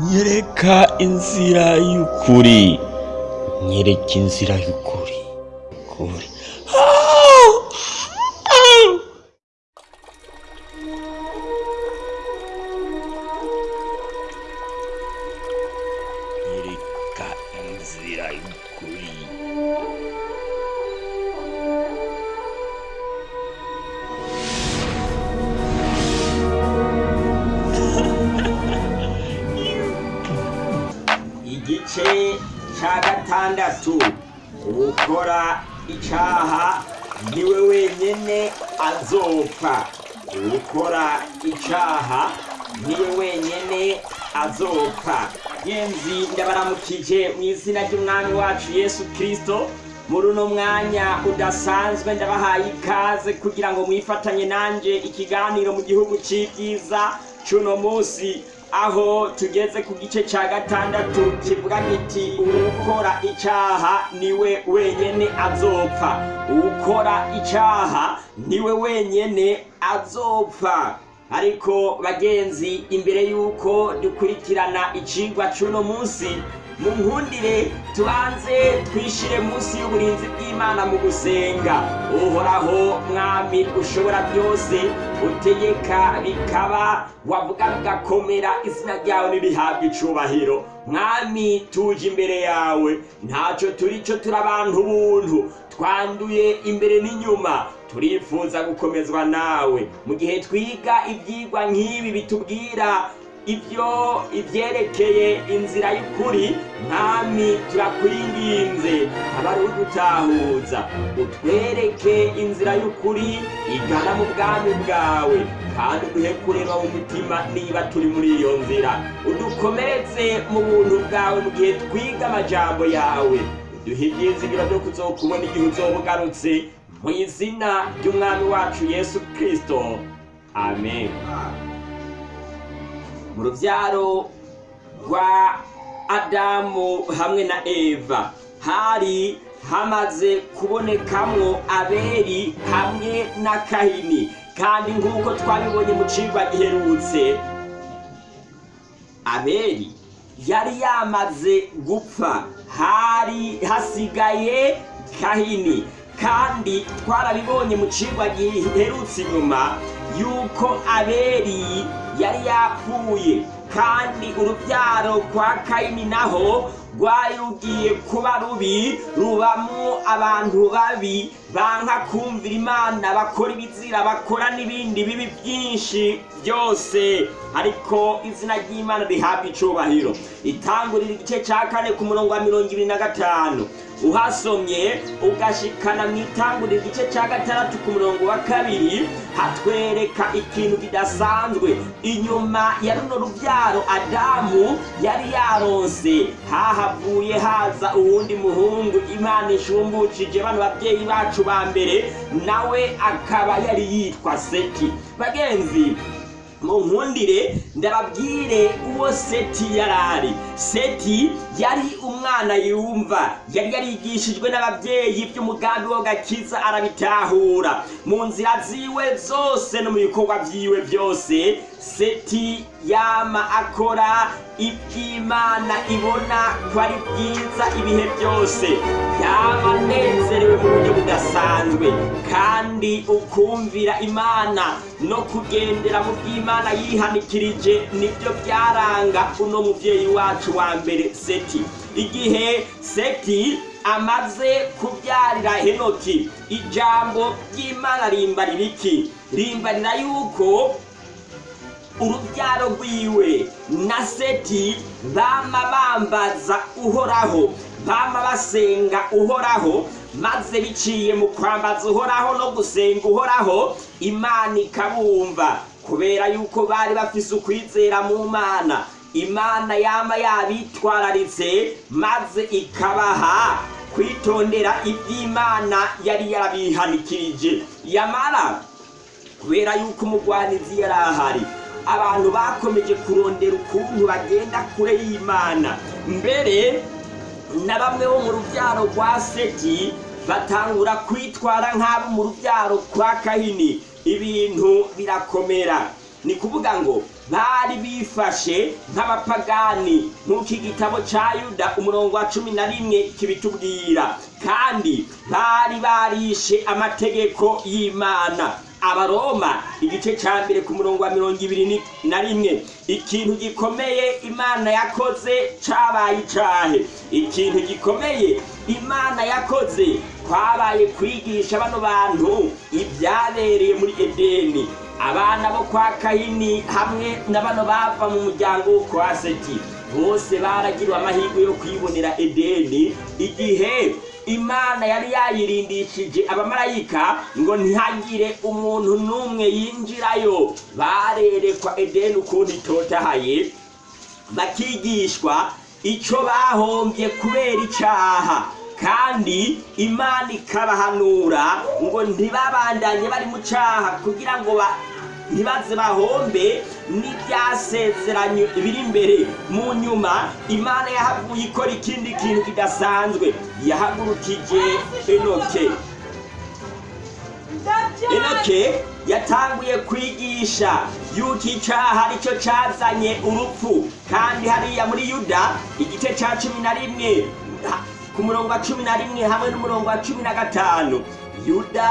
nyereka inzira y'ukuri. Nyereka inzira y'ukuri. Igice cya gatandatu. Ukora icyaha ni we wenyine azopfa. Ukora icyaha ni we wenyine azopfa. Yenzi ndabaramukije mu izina ry'umwami wacu yesu kirisito muri uno mwanya udasanzwe ndabahaye ikaze kugira ngo mwifatanye nanjye ikiganiro mu gihugu cy'ibyiza cy'uno munsi. Aho tugeze ku gice cya gatandatu kivuga giti ukora icyaha ni we wenyine azopfa. Ukora icyaha ni we wenyine azopfa. Ariko bagenzi imbere y'uko dukurikirana icigwa cy'uno munsi mu nkundire tubanze twishyire munsi y'uburinzi bw'imana mu gusenga. Uhoraho mwami ushobora byose utegeka bikaba wavuga bigakomera izina ryawe ntirihabwe icubahiro. Mwami tuje imbere yawe. Ntacyo turi cyo turi abantu buntu twanduye imbere n'inyuma. Turifuza gukomezwa nawe. Mu gihe twiga ibyigwa nk'ibi bitubwira ibyo ibyerekeye inzira y'ukuri mwami turakwinginze. Abari udutahuza utwereke inzira y'ukuri igana mu bwami bwawe. Kandi uduhe kureba mu mutima niba turi muri iyo nzira. Udukomeretse mu buntu bwawe mu gihe twiga amajambo yawe. Uduhe ibyizigiro byo kuzokubona igihe uzoba ugarutse mu izina ry'umwami wacu yesu kirisito amen. Mu rubyaro rwa adamu hamwe na eva. Hari hamaze kubonekamwo aberi hamwe na kahini. Kandi nk'uko twabibonye mu cigwa giherutse aberi yari yamaze gupfa. Hari hasigaye kahini. Kandi twarabibonye mu cigwa giherutse inyuma yuko aberi yari yapfuye kandi urubyaro kwa kayini naho rwari rugiye kuba rubi rubamo abantu babi banka kumvira imana bakora ibizira bakora n'ibindi bibi byinshi byose. Ariko izina ry'imana rihabwa icubahiro. Itangurira igice cya kane ku murongo wa mirongo ibiri na gatanu. Uhasomye ugashikana mu itangurira igice cya gatandatu ku murongo wa kabiri hatwereka ikintu kidasanzwe. Inyuma ya runo rubyaro adamu yari yaronse. Hahavuye haza uwundi muhungu imana ishumbukije bano babyeyi bacu ba mbere nawe akaba yari yitwa seti bagenzi mu nkundire ndababwire uwo seti yari ari. Seti yari umwana yumva. Yari yarigishijwe n'ababyeyi by'umugambi wo gakiza arabitahura. Mu nzira ziwe zose no mu bikorwa byiwe byose seti yama akora iby'imana ibona ko ari byiza ibihe byose. Yaba anezerewe mu buryo budasanzwe. Kandi ukumvira imana no kugendera mu by'imana yihanikirije ni byo byaranga uno mubyeyi wacu wa mbere seti. Igihe seti amaze kubyarira henoki ijambo ry'imana rimbarira iki? Rimbarira yuko urubyaro rwiwe na seti bama bambaza uhoraho bama basenga uhoraho maze biciye mu kwambaza uhoraho no gusenga uhoraho imana ikabumva. Kubera yuko bari bafise ukwizera mu mana. Imana yama yabitwararitse maze ikabaha kwitondera iby'imana yari yarabihanikirije. Yamara kubera yuko umugwanizi yari ahari abantu bakomeje kurondera ukuntu bagenda kure y'imana. Mbere na bamwe bo mu rubyaro rwa seti batangura kwitwara nk'abo mu rubyaro kwa kahini. Ibintu birakomera. Ni kuvuga ngo bari bifashe nk'abapagani. Nk'uko igitabo ca yuda umurongo wa cumi na rimwe kibitubwira. Kandi bari barishe amategeko y'imana. Abaroma. Igice ca mbere ku murongo wa mirongo ibiri na rimwe. Ikintu gikomeye imana yakoze cabaye icahe? Ikintu gikomeye imana yakoze kwabaye kwigisha bano bantu ibyabereye muri edeni. Abana bo kwa kahini hamwe na bano bava mu muryango wo kwa seti. Bose baragiriwe amahirwe yo kwibonera edeni igihe imana yari yayirindishije abamarayika ngo ntihagire umuntu n'umwe yinjirayo. Barerekwa edeni ukuntu itotahaye bakigishwa icyo bahombye kubera icyaha kandi imana ikabahanura ngo ntibabandanye bari mu cyaha kugira ngo ntibaze bahombe n'ibyasezeranye biri imbere mu nyuma. Imana yahavuye ikora ikindi kintu kidasanzwe. Yahagurukije enoke. Enoke yatanguye kwigisha. Yuko icyaha ari cyo cyazanye urupfu. Kandi hariya muri yuda igice cya cumi na rimwe. Ku murongo wa cumi na rimwe hamwe n'umurongo wa cumi na gatanu. Yuda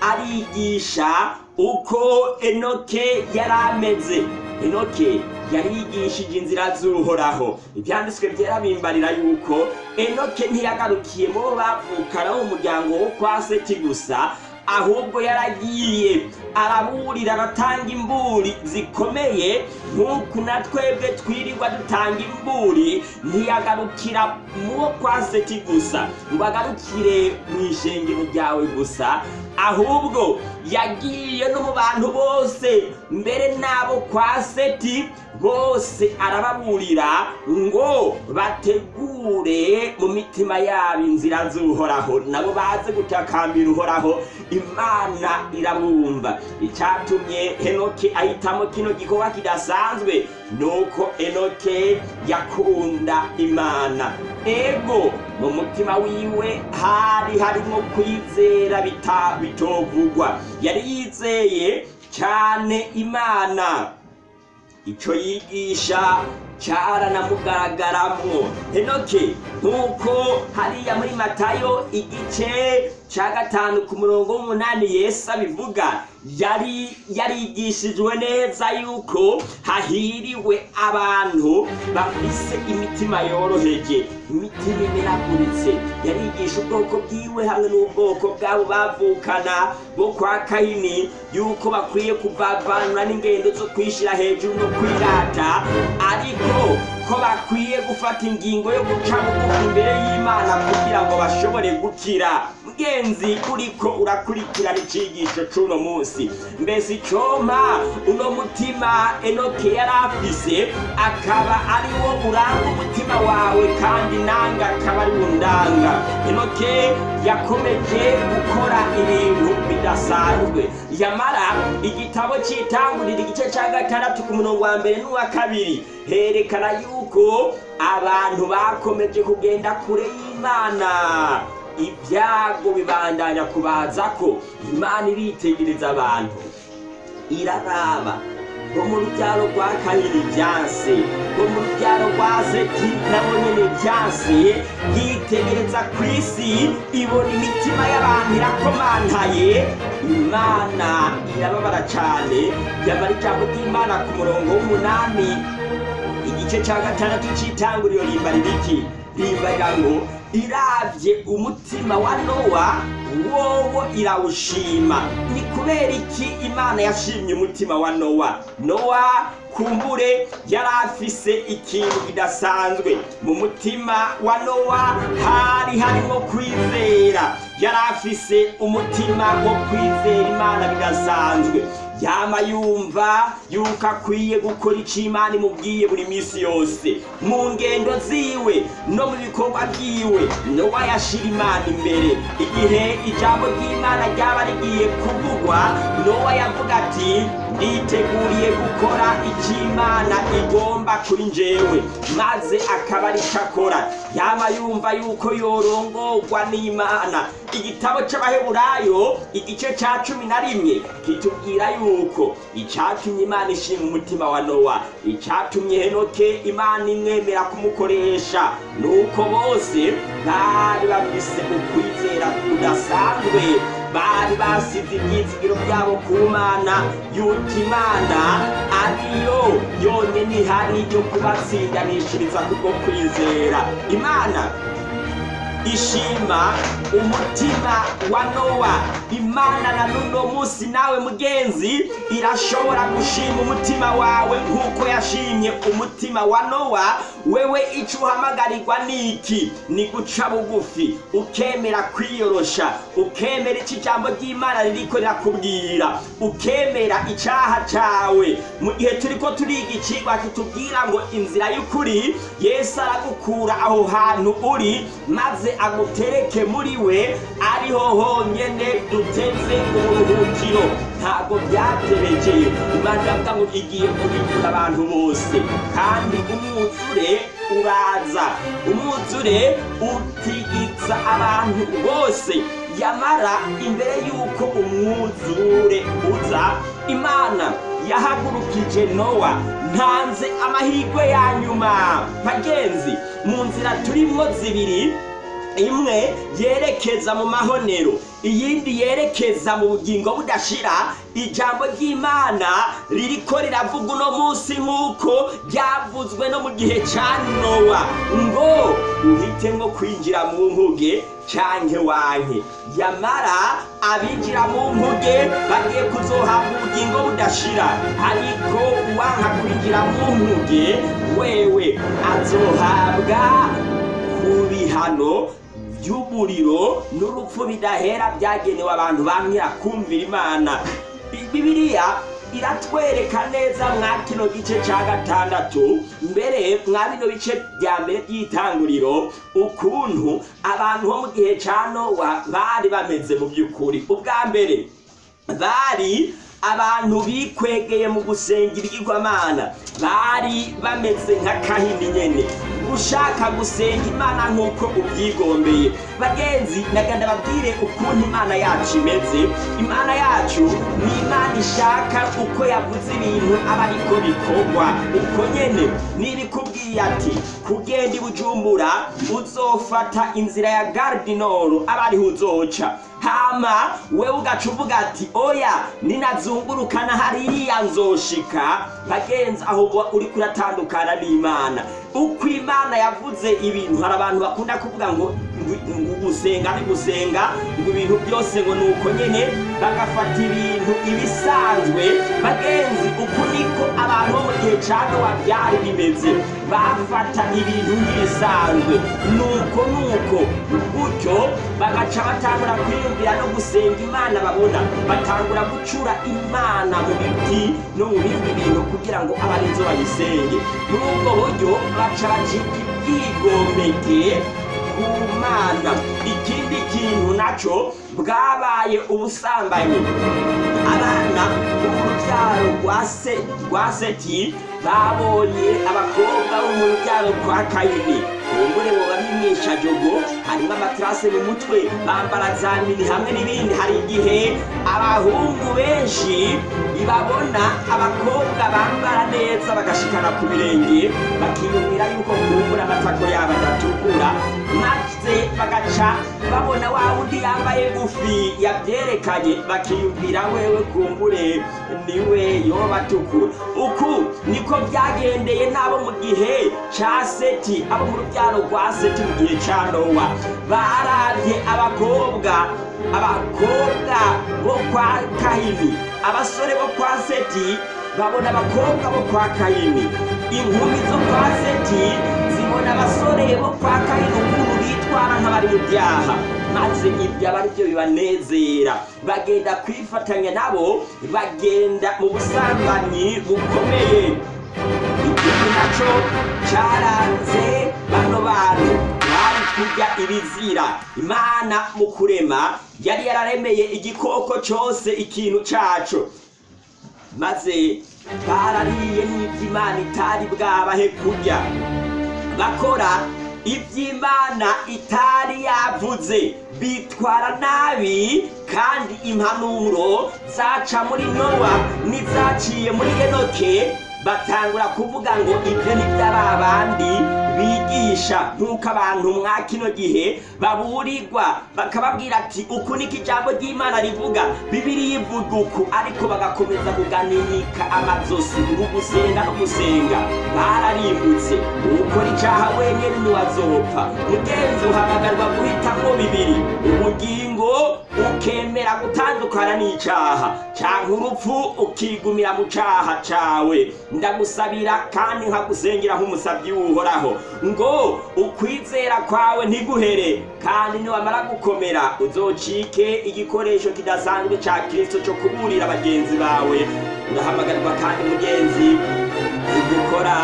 arigisha uko enoke yari ameze. Enoke yarigishije inzira z'uhoraho. Ibyanditswe byera bimbarira yuko enoke ntiyagarukiye bo bavukana mu muryango wo kwa seti gusa ahubwo yaragiye araburira aratanga imburi zikomeye nk'uku na twebwe twirirwa dutanga imburi ntiyagarukira muwo kwa seti gusa ngo agarukire mu ishengero ryawe gusa ahubwo yagiye no mu bantu bose mbere n'abo kwa seti bose arababurira ngo bategure mu mitima yabo inzira z'uhoraho nabo baze gutakambira uhoraho imana irabumva icyatumye henoke ahitamo kino gikorwa kidasanzwe nuko enoke yakunda imana. Ego mu mutima wiwe hari harimo kwizera bitovugwa. Yari yizeye cyane imana. Icyo yigisha cyaranamugaragaramo henoke nk'uko hariya muri matayo igice cya gatanu ku murongo w'umunani yesu abivuga. Yari yarigishijwe neza yuko hahiriwe abantu bafise imitima yoroheje imitima imenaguritse yarigisha ubwoko bwiwe hamwe n'ubwoko bwabo bavukana bo kwa kahini yuko bakwiye kuvavanura n'ingendo zo kwishyira hejuru no kwirata. Ariko ko bakwiye gufata ingingo yo guca bugufi imbere y'imana kugira ngo bashobore gukira. Mugenzi uriko urakurikirana icigisho c'uno munsi. Mbese icompa uno mutima enoke yari afise akaba ari wo uranga umutima wawe kandi nanga akaba ari wo ndanga. Enoke yakomeje gukora ibintu bidasanzwe yamara igitabo cy'itangurira igice cya gatandatu ku murongo wa mbere n'uwa kabiri. Herekana yuko abantu bakomeje kugenda kure y'imana. Ibyago bibandanya kubaza ko imana iritegereza abantu. Iraraba. Bo mu rubyaro rwa kabiri byanse bo mu rubyaro rwa seti nabo nyene byanse yitegereza ku isi ibona imitima y'abantu irakomantaye imana irababara cyane yamara ijambo ry'imana ku murongo w'umunani. Igice cya gatandatu cy'itanguriro rimbarira iki? Rimbarira ngo irabye umutima wa nowa wowo irawushima. Ni kubera iki imana yashimye umutima wa nowa? Nowa kumbure yari afise ikintu kidasanzwe. Mu mutima wa nowa hari harimo kwizera. Yari afise umutima wo kwizera imana bidasanzwe. Yama yumva yuko akwiye gukora icyo imana imubwiye buri minsi yose. Mu ngendo ziwe no mu bikorwa byiwe nowa yashira imana imbere. Igihe ijambo ry'imana ryaba rigiye kuvugwa nowa yavuga ati nditeguriye gukora icyo igomba kuri njyewe maze akaba ari cyo akora. Yaba yumva yuko yorongorwa n'imana. Igitabo cy'abaheburayo igice cya cumi na rimwe kitubwira yuko icyatumye imana ishinga umutima wa nowa. Icyatumye henoke imana imwemera kumukoresha. Ni uko bose bari bafise ukwizera kudasanzwe. Bari basize ibyizigiro byabo ku mana yuko imana. Ariyo yonyine ihari yo kubatsindanishiriza kubwo kwizera. Imana ishima umutima wa nowa. Imana na n'uno munsi nawe mugenzi irashobora gushima umutima wawe nk'uko yashimye umutima wa nowa. Wewe icyo uhamagarirwa ni iki? Ni guca bugufi ukemera kwiyorosha ukemera icyo ijambo ry'imana ririko rirakubwira ukemera icyaha cyawe mu gihe turi ko turiga ikigwa kitubwira ngo inzira y'ukuri yesu aragukura aho hantu uri maze agutereke muri we ariho honyine duteze uburuhukiro ntabwo byaterekeye. Imana iravuga ngo igiye kubikura abantu bose. Kandi umwuzure uraza. Umwuzure utigitsa abantu bose. Yamara imbere y'uko umwuzure uza imana yahagurukije nowa. Ntanze amahirwe ya nyuma. Bagenzi mu nzira turimo zibiri imwe yerekeza mu mahonero iyindi yerekeza mu bugingo budashira. Ijambo ry'imana ririko riravuga uno munsi nk'uko ryavuzwe no mu gihe cya nowa. Ngo uhitemo kwinjira mu nkuge canke wanke. Yamara abinjira mu nkuge bagiye kuzohabwa ubugingo budashira. Ariko uwanka kwinjira mu nkuge wewe azohabwa ku bihano by'umuriro n'urupfu bidahera byagenewe abantu bamwira kumvira imana. Bibiliya iratwereka neza mwa kino gice cya gatandatu mbere mwa bino bice bya mbere by'itanguriro ukuntu abantu bo mu gihe cya nowa bari bameze mu by'ukuri. Ubwa mbere bari abantu bikwegeye mu gusenga ibigirwamana bari bameze nka kahini nyene. Ushaka gusenga imana nk'uko ubyigombeye. Bagenzi naganda babwire ukuntu imana yacu imeze. Imana yacu ni imana ishaka uko yavuze ibintu aba ariko bikorwa. Uko nyene nibikubwiye ati kugenda i bujumbura uzofata inzira ya gardinoro aba ariho uzoca. Hama wewe ugaca uvuga ati oya ninazungurukana hariya nzoshika. Bagenzi aho uba uriko uratandukana n'imana. Uko imana yavuze ibintu hari abantu bakunda kuvuga ngo gusenga ni gusenga ngo ibintu byose ngo ni uko nyene bagafata ibintu ibisanzwe bagenzi uku niko abantu bo mu gihe ca nowa bimeze. Bafata ibintu nk'ibisanzwe. Nuko nuko gutyo bagaca batangura kwiyumvira no gusenga imana babona. Batangura gucura imana mu biti no mu bindi bintu kugira ngo abe ari zo bayisenge muri ubwo buryo baca bacika ibyigomeke ku mana ikindi kintu naco bwabaye ubusambanyi. Abana bo mu rubyaro rwa se rwa seti babonye abakobwa bo mu rubyaro kwa kayini. Ubumbure boba bimwisha jogo harimo amatirase mu mutwe. Bambara za mini hamwe n'ibindi. Hari igihe abahungu benshi babona abakobwa bambara neza bagashikana ku birenge bakiyumvira yuko kumbura amatako yabo adatukura. Maze bagaca babona wa wundi yambaye gufi yabyerekanye. Bakiyumvira wewe kumbure ni we yoba atukura. Uku niko byagendeye n'abo mu gihe ca seti abo mu rubyaro rwa seti mu gihe ca nowa baravye abakobwa abakobwa bo kwa kahini abasore bo kwa seti babona abakobwa bo kwa kayini. Inkumi zo kwa seti zibona abasore bo kwa kayini. Ukuntu bitwara nk'abari mu byaha. Maze ibyo aba ari byo bibanezera. Bagenda kwifatanya nabo bagenda mu busambanyi bukomeye. Na cyo cyaranze bano bantu ibizira. Imana mu kurema yari yararemeye igikoko cyose ikintu cyaco maze barariye n'iby'imana itari bwabahe kurya. Bakora iby'imana itari yavuze. Bitwara nabi kandi impanuro zaca muri nowa n'izaciye muri enoke batangura kuvuga ngo ibyo ni bandi bigisha. Nk'uko abantu mwa kino gihe baburirwa bakababwira ati uku niko ijambo ry'imana rivuga. Bibiri ivuga uku ariko bagakomeza kuganinika amazosi ngo gusenga no gusenga bararimbutse ukora icyaha wenyine ntiwazopfa mugenzi uhamagarwa guhitamo bibiri ubugingo ukemera gutandukana n'icyaha cyangwa urupfu ukigumira mu cyaha cyawe. Ndagusabira kandi nkagusengera nk'umusabyi w'uhoraho. Ngo ukwizera kwawe ntiguhere kandi niwamara gukomera uzocike igikoresho kidasanzwe cya kirisito cyo kuburira bagenzi bawe. Urahamagarwa kandi mugenzi gukora.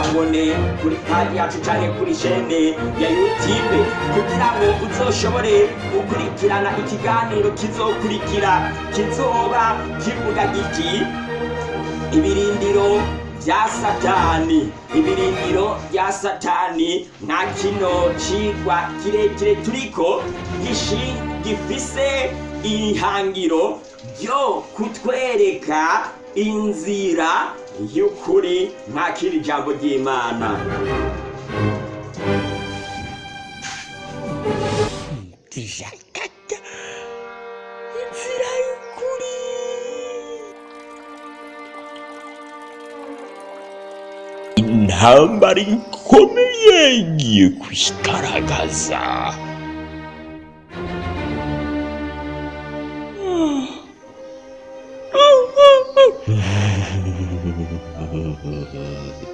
Abone kuri paji yacu cyangwa kuri shene ya youtube kugira ngo uzoshobore gukurikirana ikiganiro kizokurikira. Kizoba kivuga giti ibirindiro bya satani. Ibirindiro bya satani nka kino cigwa kirekire turiko gifise ihangiro ryo kutwereka inzira y'ukuri nk'akiri ijambo ry'imana. Y'ukuri. Intambara ikomeye igiye kwigaragaza Mm-hmm.